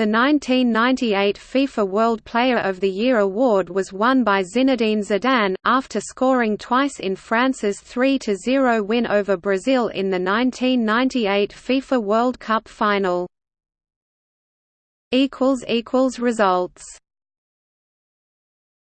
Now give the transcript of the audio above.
The 1998 FIFA World Player of the Year award was won by Zinedine Zidane, after scoring twice in France's 3–0 win over Brazil in the 1998 FIFA World Cup final. Results